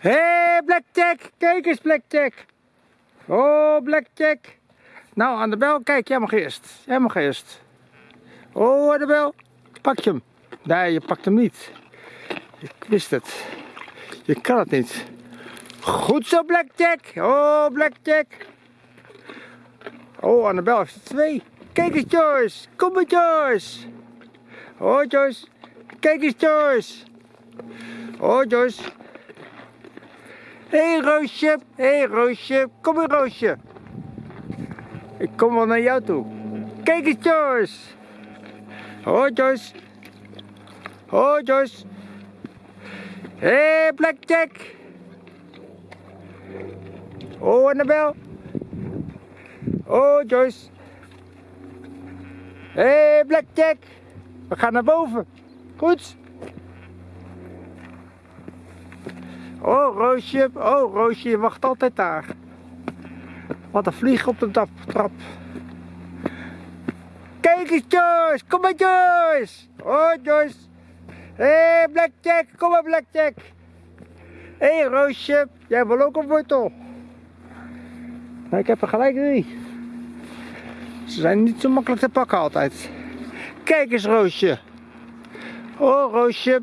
Hé, hey, Blackjack. Kijk eens, Blackjack. Oh, Blackjack. Nou, aan de bel. Kijk, jij mag eerst. Jij mag eerst. Oh, aan de bel. Pak je hem. Nee, je pakt hem niet. Ik wist het. Je kan het niet. Goed zo, Blackjack. Oh, Blackjack. Oh, Annabel heeft er twee. Kijk eens, Joyce. Kom maar, Joyce. Oh, Joyce. Kijk eens, Joyce. Oh, Joyce. Hé, hey, Roosje. Hé, hey, Roosje. Kom maar, Roosje. Ik kom wel naar jou toe. Kijk eens, Joyce. Oh, Joyce. Oh, Joyce. Hé, hey, Blackjack. Oh, Annabel. Oh, Joyce. Hé, hey, Blackjack. We gaan naar boven. Goed. Oh, Roosje. Oh, Roosje, je wacht altijd daar. Wat een vlieg op de trap. Kijk eens, Joyce. Kom maar, Joyce. Oh, Joyce. Hé, hey, Blackjack. Kom maar, Blackjack. Hé, hey, Roosje. Jij wil ook een wortel. Nou, ik heb er gelijk drie. Ze zijn niet zo makkelijk te pakken altijd. Kijk eens, Roosje. Oh, Roosje.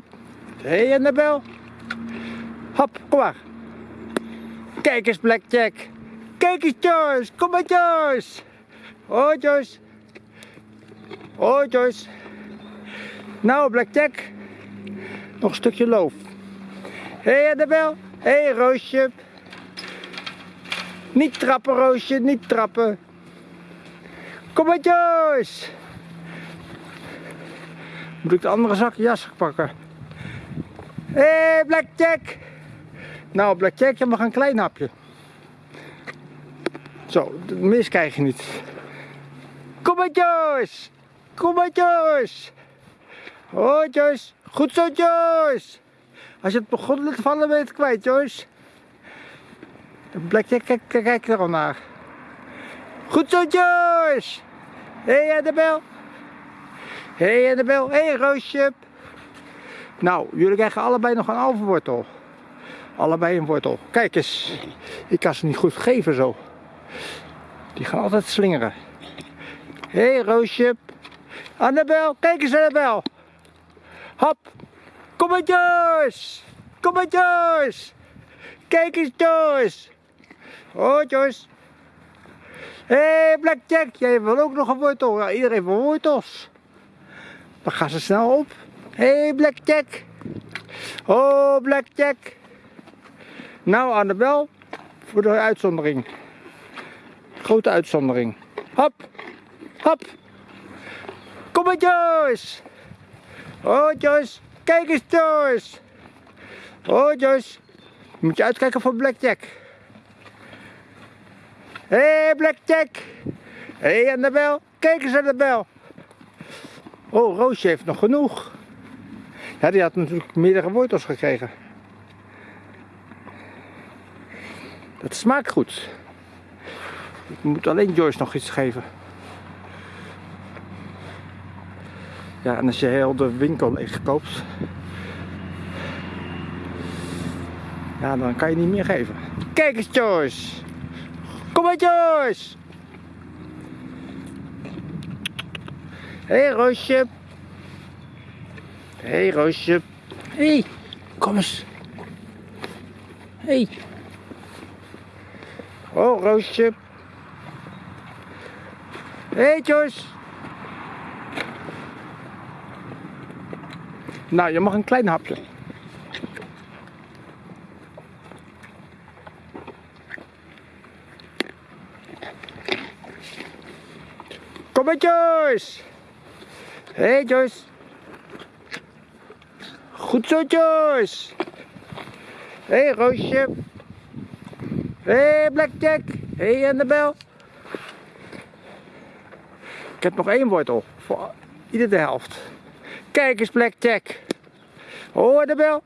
Hé, hey, Annabel. Hop, kom maar. Kijk eens, Blackjack. Kijk eens, Joyce. Kom maar, Joyce. Oh, Joyce. Oh, Joyce. Nou, Blackjack. Nog een stukje loof. Hé, hey, Annabel. Hé, hey, Roosje. Niet trappen, Roosje. Niet trappen. Kom maar, Joyce. Moet ik de andere zak jas pakken? Hé, hey, Blackjack. Nou, Blackjack, je mag een klein hapje. Zo, mis krijg je niet. Kom maar, Joyce. Kom maar, Joyce. Oh, Joyce. Goed zo, Joyce. Als je het begon te vallen, ben je het kwijt, Joyce. Blackjack, kijk, kijk, er al naar. Goed zo, Joyce. Hé, hey, Annabel. Hé, hey, Annabel. Hé, hey, Roosje. Nou, jullie krijgen allebei nog een halve wortel. Allebei een wortel. Kijk eens. Ik kan ze niet goed geven zo. Die gaan altijd slingeren. Hé, hey, Roosje. Annabel. Kijk eens, Annabel. Hop. Kom maar, Joyce. Kom maar, Joyce. Kijk eens, Joyce. Oh, Joyce. Hé, hey, Blackjack, jij wil ook nog een wortel. Ja, iedereen wil wortels. Dan gaan ze snel op. Hé, hey, Blackjack. Oh, Blackjack. Nou, Annabel, voor de uitzondering. Grote uitzondering. Hop, hop. Kom maar, Joyce. Oh, Joyce. Kijk eens, Joyce. Oh, Joyce. Moet je uitkijken voor Blackjack. Hé, hey, Blackjack. Hé, hey, Annabel. Kijk eens, Annabel. Oh, Roosje heeft nog genoeg. Ja, die had natuurlijk meerdere wortels gekregen. Dat smaakt goed. Ik moet alleen Joyce nog iets geven. Ja, en als je heel de winkel leeg koopt, ja, dan kan je niet meer geven. Kijk eens, Joyce. Kom maar, Joyce. Hé, hey, Roosje. Hé, hey, Roosje. Hé, hey, kom eens. Hé. Hey. Oh, Roosje. Hé, hey, Joyce. Nou, je mag een klein hapje. Kom maar, Joyce. Hé, hey, Joyce. Goed zo, Joyce. Hé, hey, Roosje. Hey, Blackjack. Hey, Annabel. Ik heb nog één wortel. Voor ieder de helft. Kijk eens, Blackjack. Oh, Annabel.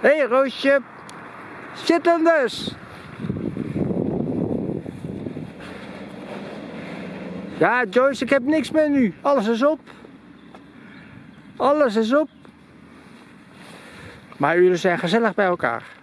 Hé, hey, Roosje. Zit hem dus. Ja, Joyce, ik heb niks meer nu. Alles is op. Alles is op. Maar jullie zijn gezellig bij elkaar.